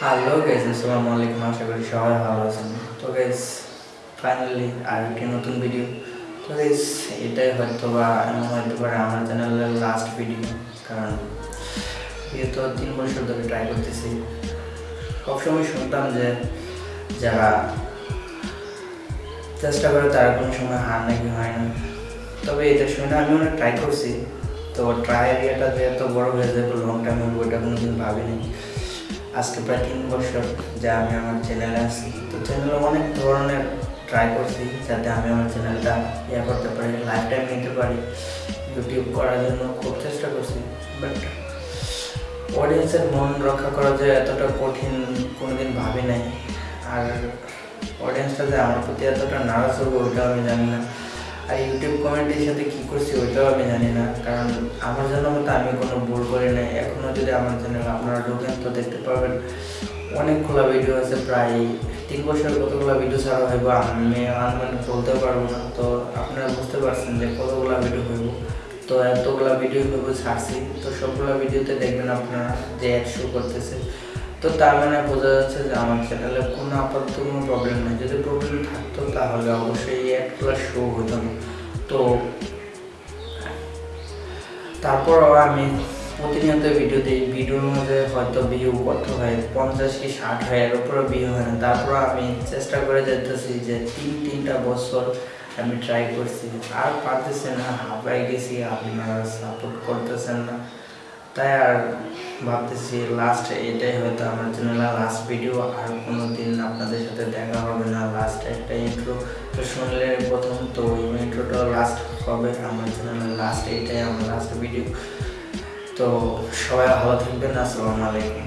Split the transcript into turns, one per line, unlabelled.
Hello guys আসসালামু আলাইকুম, আশা করি সবাই ভালো আছেন। তো গাইস ফাইনালি আর একটি নতুন ভিডিও তো গাইস এটাই হয়তো বা এমন হয়তো পারে আমার চ্যানেলের লাস্ট ভিডিও কারণ যেহেতু তিন বছর ধরে ট্রাই করতেছি। সবসময় শুনতাম যে যারা চেষ্টা করে তারা কোনো সময় হার নাকি হয় না। তবে এটা শুনে আমি অনেক ট্রাই করছি। তো ট্রাই এরিয়াটা যে এত বড় হয়ে যাবে লং টাইম হবে ওইটা কোনোদিন ভাবিনি। আজকে প্রায় তিন বছর যে আমি আমার চ্যানেলে আছি। তো চ্যানেলে অনেক ধরনের ট্রাই করছি যাতে আমি আমার চ্যানেলটা ইয়ে করতে পারি লাইফ টাইম নিতে পারি। ইউটিউব করার জন্য খুব চেষ্টা করছি বাট অডিয়েন্সের মন রক্ষা করা যে এতটা কঠিন কোনোদিন ভাবি নাই। আর অডিয়েন্সটা যে আমার প্রতি এতটা নারাজ হবে, ওইটাও আমি জানি না। ইউটিউব কমেন্টের সাথে কী করছি ওইটাও আমি জানি না। কারণ আমার জন্য মতো আমি কোনো ভুল করি নাই। এখনও যদি আমার চ্যানেল আপনারা ঢোকেন তো দেখতে পাবেন অনেকগুলো ভিডিও আছে, প্রায় তিন বছর কতগুলো ভিডিও ছাড়া হইব। আমি আনুমানিক বলতে পারব না। তো আপনারা বুঝতে পারছেন যে কতগুলো ভিডিও হইব। তো এতগুলো ভিডিও হইব ছাড়ছি। তো সবগুলো ভিডিওতে দেখবেন আপনারা যে অ্যাড শো করতেছে। তো তার মানে বোঝা যাচ্ছে যে আমার চ্যানেলে কোনো আপাতত কোনো প্রবলেম নেই। যদি প্রবলেম থাকতো তাহলে অবশ্যই এই অ্যাডগুলো শো হতো। না তো তারপরও আমি প্রতিনিয়ত ভিডিও দিই। ভিডিওর মধ্যে হয়তো ভিউ কত হয়? পঞ্চাশ কি ষাট হয়? এর উপরে ভিউ হয় না। তারপর আমি চেষ্টা করে যেতেছি যে তিন, তিনটা বছর আমি ট্রাই করছি। আর পারতেছি না হাঁপাই গেছি, আপনারা সাপোর্ট করতেছেন না। তাই আর ভাবতেছি লাস্ট এটাই হয়তো আমার জন্য লাস্ট ভিডিও আর কোনো দিন আপনাদের সাথে দেখা হবে না। লাস্ট একটা ইন্ট্রো তো শুনলে প্রথম তো ওই ইন্ট্রোটা লাস্ট হবে, আমার জন্য লাস্ট এটাই আমার লাস্ট ভিডিও তো সবাই ভালো থাকবেন, আসসালামু আলাইকুম।